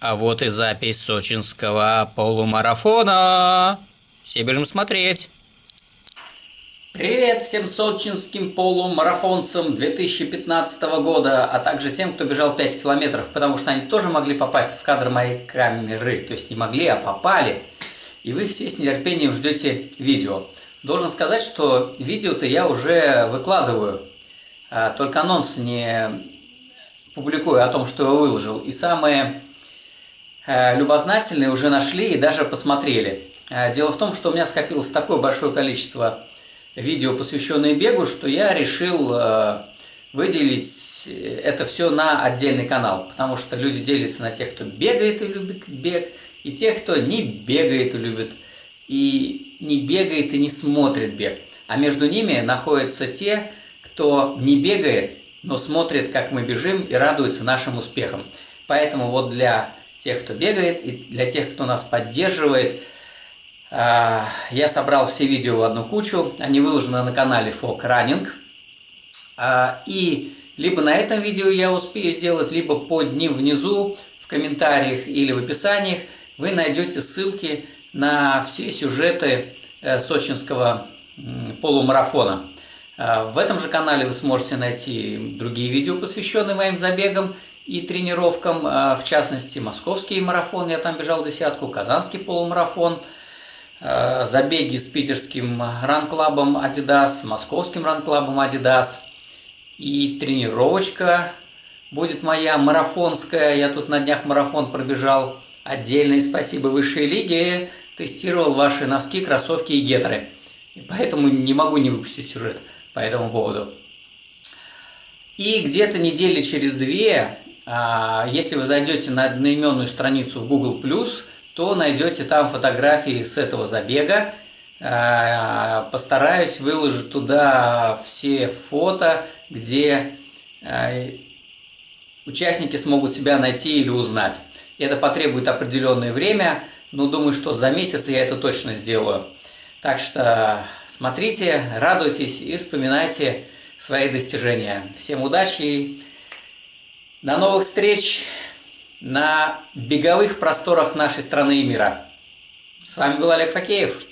А вот и запись сочинского полумарафона. Все бежим смотреть. Привет всем сочинским полумарафонцам 2015 года, а также тем, кто бежал 5 километров, потому что они тоже могли попасть в кадр моей камеры. То есть не могли, а попали. И вы все с нетерпением ждете видео. Должен сказать, что видео-то я уже выкладываю. А, только анонс не публикую о том, что я выложил. И самые Э, любознательные уже нашли и даже посмотрели. Э, дело в том, что у меня скопилось такое большое количество видео, посвященные бегу, что я решил э, выделить это все на отдельный канал, потому что люди делятся на тех, кто бегает и любит бег, и тех, кто не бегает и любит, и не бегает и не смотрит бег. А между ними находятся те, кто не бегает, но смотрит, как мы бежим и радуется нашим успехам. Поэтому вот для тех, кто бегает, и для тех, кто нас поддерживает. А, я собрал все видео в одну кучу, они выложены на канале Running. А, и либо на этом видео я успею сделать, либо под ним внизу, в комментариях или в описаниях, вы найдете ссылки на все сюжеты э, сочинского полумарафона. А, в этом же канале вы сможете найти другие видео, посвященные моим забегам, и тренировкам, а, в частности, московский марафон, я там бежал десятку, казанский полумарафон, а, забеги с питерским ранклабом Adidas, московским ранклабом Adidas и тренировочка будет моя марафонская, я тут на днях марафон пробежал, отдельное спасибо высшей лиге, тестировал ваши носки, кроссовки и гетры, и поэтому не могу не выпустить сюжет по этому поводу. И где-то недели через две если вы зайдете на одноименную страницу в Google+, то найдете там фотографии с этого забега. А, постараюсь выложить туда все фото, где а, участники смогут себя найти или узнать. Это потребует определенное время, но думаю, что за месяц я это точно сделаю. Так что смотрите, радуйтесь и вспоминайте свои достижения. Всем удачи! До новых встреч на беговых просторах нашей страны и мира. С вами был Олег Факеев.